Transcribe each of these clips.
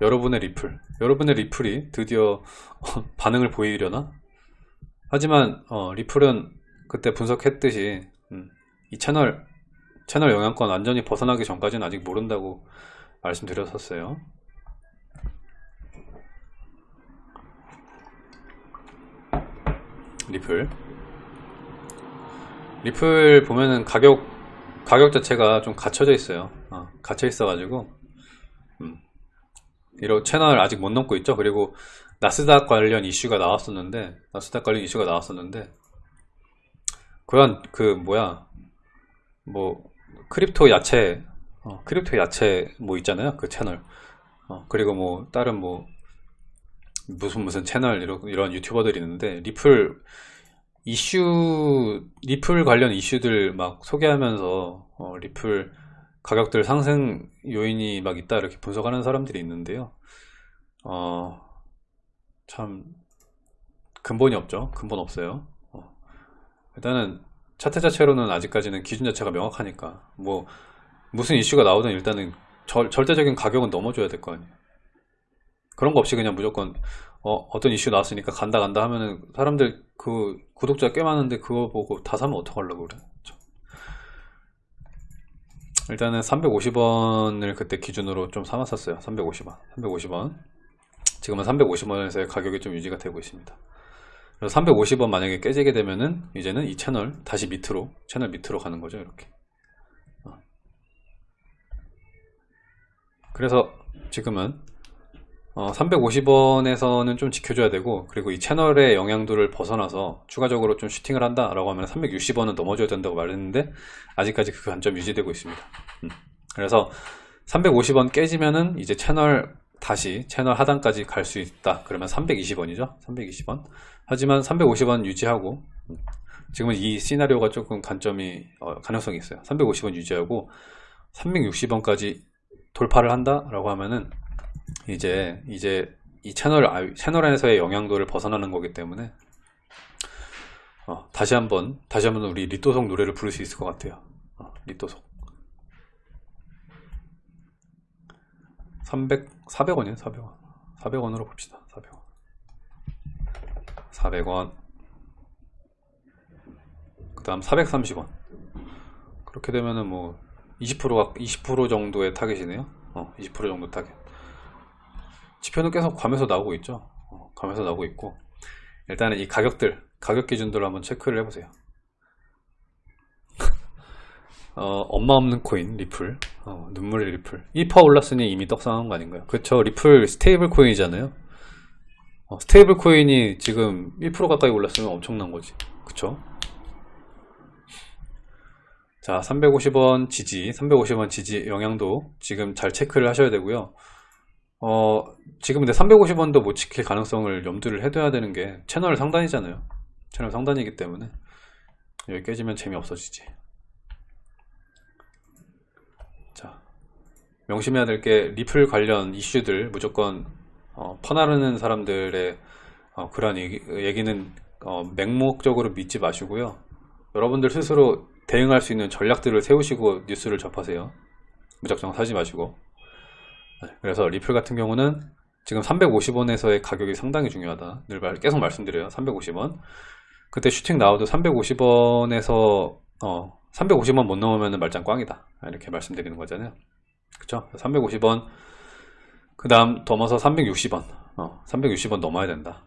여러분의 리플 여러분의 리플이 드디어 반응을 보이려나? 하지만 어, 리플은 그때 분석했듯이 음, 이 채널 채널 영향권 완전히 벗어나기 전까지는 아직 모른다고 말씀드렸었어요. 리플. 리플 보면은 가격 가격 자체가 좀 갇혀져 있어요. 어, 갇혀 있어 가지고. 음, 이런 채널 아직 못 넘고 있죠. 그리고 나스닥 관련 이슈가 나왔었는데 나스닥 관련 이슈가 나왔었는데 그런 그 뭐야 뭐 크립토 야채 어, 크립토 야채 뭐 있잖아요. 그 채널. 어, 그리고 뭐 다른 뭐 무슨 무슨 채널 이런, 이런 유튜버들이 있는데 리플 이슈 리플 관련 이슈들 막 소개하면서 어, 리플 가격들 상승 요인이 막 있다 이렇게 분석하는 사람들이 있는데요. 어, 참 근본이 없죠. 근본 없어요. 어, 일단은 차트 자체로는 아직까지는 기준 자체가 명확하니까 뭐 무슨 이슈가 나오든 일단은 절, 절대적인 가격은 넘어줘야 될 거 아니에요. 그런 거 없이 그냥 무조건 어, 떤 이슈 나왔으니까 간다 간다 하면은 사람들 그 구독자 꽤 많은데 그거 보고 다 사면 어떡하려고 그래 일단은 350원을 그때 기준으로 좀 삼았었어요. 350원. 350원. 지금은 350원에서의 가격이 좀 유지가 되고 있습니다. 그래서 350원 만약에 깨지게 되면은 이제는 이 채널 다시 밑으로 채널 밑으로 가는 거죠 이렇게. 어. 그래서 지금은 어, 350원에서는 좀 지켜줘야 되고 그리고 이 채널의 영향도를 벗어나서 추가적으로 좀 슈팅을 한다 라고 하면 360원은 넘어줘야 된다고 말했는데 아직까지 그 관점 유지되고 있습니다. 음. 그래서 350원 깨지면은 이제 채널 다시 채널 하단까지 갈 수 있다. 그러면 320원이죠? 320원? 하지만 350원 유지하고 음. 지금은 이 시나리오가 조금 관점이 어, 가능성이 있어요. 350원 유지하고 360원까지 돌파를 한다 라고 하면은 이제 이제 이 채널 아, 채널 안에서의 영향도를 벗어나는 거기 때문에 어, 다시 한번 다시 한번 우리 리또속 노래를 부를 수 있을 것 같아요. 어, 리또속. 300 400원이에요 400원. 400원으로 봅시다 400원. 400원. 그 다음 430원. 그렇게 되면은 뭐 20%가 20% 정도의 타겟이네요. 어, 20% 정도 타겟 지표는 계속 감에서 나오고 있죠. 어, 감에서 나오고 있고. 일단은 이 가격들 가격 기준들을 한번 체크를 해보세요. 어, 엄마 없는 코인 리플. 어, 눈물의 리플. 1% 올랐으니 이미 떡상한 거 아닌가요? 그쵸. 리플 스테이블 코인이잖아요. 어, 스테이블 코인이 지금 1% 가까이 올랐으면 엄청난 거지. 그쵸? 자 350원 지지 350원 지지 영향도 지금 잘 체크를 하셔야 되고요 어, 지금 근데 350원도 못 지킬 가능성을 염두를 해둬야 되는 게 채널 상단이잖아요. 채널 상단이기 때문에 여기 깨지면 재미없어지지. 자, 명심해야 될 게 리플 관련 이슈들 무조건 어, 퍼나르는 사람들의 어, 그런 얘기, 얘기 는 어, 맹목적으로 믿지 마시고요. 여러분들 스스로 대응할 수 있는 전략들을 세우시고 뉴스를 접하세요. 무작정 사지 마시고. 네, 그래서 리플 같은 경우는 지금 350원에서의 가격이 상당히 중요하다. 늘 계속 말씀드려요. 350원. 그때 슈팅 나와도 350원에서 어 350원 못 넘으면 말짱 꽝이다. 이렇게 말씀드리는 거잖아요. 그쵸? 350원. 그 다음 넘어서 360원. 어 360원 넘어야 된다.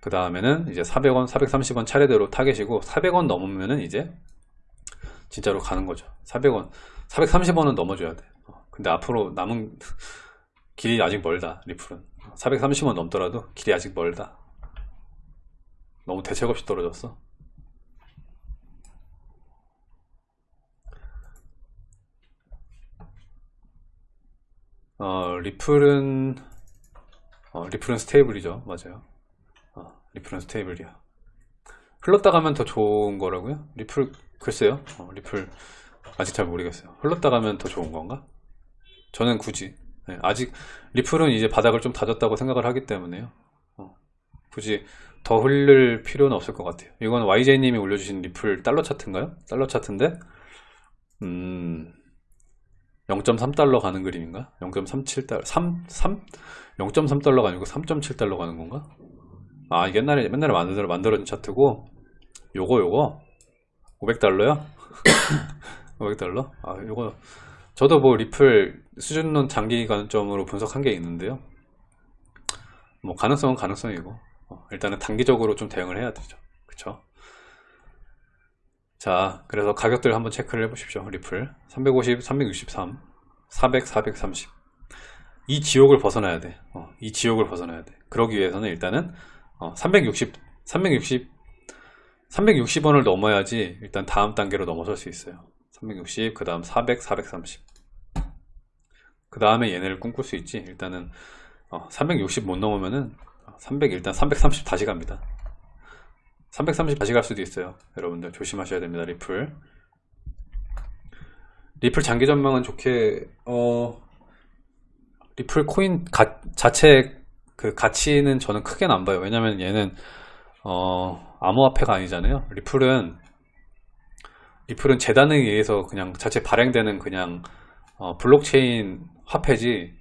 그 다음에는 이제 400원 430원 차례대로 타겟이고 400원 넘으면은 이제 진짜로 가는 거죠. 400원 430원은 넘어줘야 돼 근데 앞으로 남은 길이 아직 멀다 리플은. 430원 넘더라도 길이 아직 멀다. 너무 대책 없이 떨어졌어. 어, 리플은 어, 리플은 stable이죠. 맞아요. 어, 리플은 stable이야. 흘렸다 가면 더 좋은 거라고요? 리플 글쎄요. 어, 리플 아직 잘 모르겠어요. 흘렸다 가면 더 좋은 건가? 저는 굳이 네, 아직 리플은 이제 바닥을 좀 다졌다고 생각을 하기 때문에요 어, 굳이 더 흘릴 필요는 없을 것 같아요 이건 YJ님이 올려주신 리플 달러 차트인가요? 달러 차트인데 음 0.3달러 가는 그림인가? 0.37달러 3, 3? 0.3달러가 아니고 3.7달러 가는 건가? 아 옛날에 맨날에 만들어, 만들어진 차트고 요거 요거 500달러요? 500달러? 아 요거 저도 뭐 리플 수준론 장기 관점으로 분석한 게 있는데요 뭐 가능성은 가능성이고 어, 일단은 단기적으로 좀 대응을 해야 되죠 그쵸 자 그래서 가격들 한번 체크를 해 보십시오 리플 350 363 400 430 이 지옥을 벗어나야 돼. 어, 이 지옥을 벗어나야 돼. 그러기 위해서는 일단은 어, 360, 360, 360원을 넘어야지 일단 다음 단계로 넘어설 수 있어요. 360, 그 다음 400, 430. 그 다음에 얘네를 꿈꿀 수 있지. 일단은 어, 360 못 넘으면은 300 일단 330 다시 갑니다. 330 다시 갈 수도 있어요. 여러분들 조심하셔야 됩니다. 리플. 리플 장기 전망은 좋게 어 리플 코인 가, 자체 그 가치는 저는 크게는 안 봐요. 왜냐면 얘는 어 암호화폐가 아니잖아요. 리플은 리플은 재단에 의해서 그냥 자체 발행되는 그냥 어, 블록체인 화폐지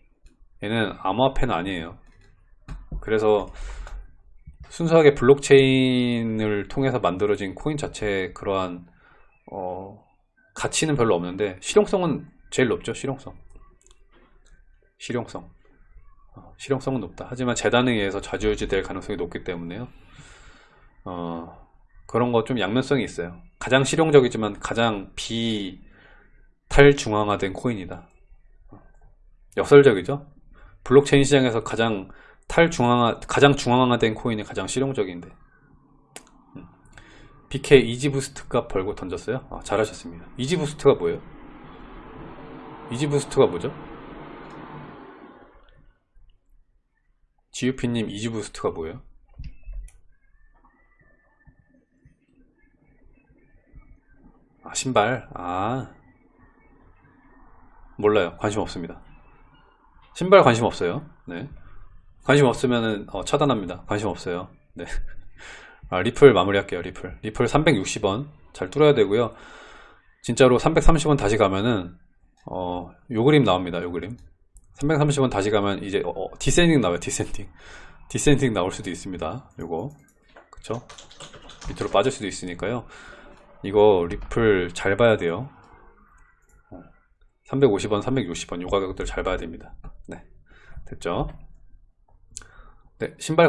얘는 암호화폐는 아니에요. 그래서 순수하게 블록체인을 통해서 만들어진 코인 자체의 그러한 어, 가치는 별로 없는데 실용성은 제일 높죠. 실용성. 실용성 어, 실용성은 높다 하지만 재단에 의해서 좌지우지될 가능성이 높기 때문에요 어, 그런 거 좀 양면성이 있어요 가장 실용적이지만 가장 비탈중앙화된 코인이다. 어, 역설적이죠? 블록체인 시장에서 가장 탈중앙화 가장 중앙화된 코인이 가장 실용적인데. 음. BK 이지부스트 값 벌고 던졌어요? 아, 잘하셨습니다. 이지부스트가 뭐예요? 이지부스트가 뭐죠? GUP님 이지부스트가 뭐예요? 아 신발. 아. 몰라요. 관심 없습니다. 신발 관심 없어요. 네. 관심 없으면은 어, 차단합니다. 관심 없어요. 네. 아, 리플 마무리할게요 리플. 리플 360원 잘 뚫어야 되고요. 진짜로 330원 다시 가면은 어, 요 그림 나옵니다 요 그림. 330원 다시 가면 이제 어, 어, descending 나와요 descending. descending 나올 수도 있습니다 요거. 그쵸? 밑으로 빠질 수도 있으니까요 이거 리플 잘 봐야 돼요. 350원 360원 요 가격들 잘 봐야 됩니다. 네 됐죠? 네 신발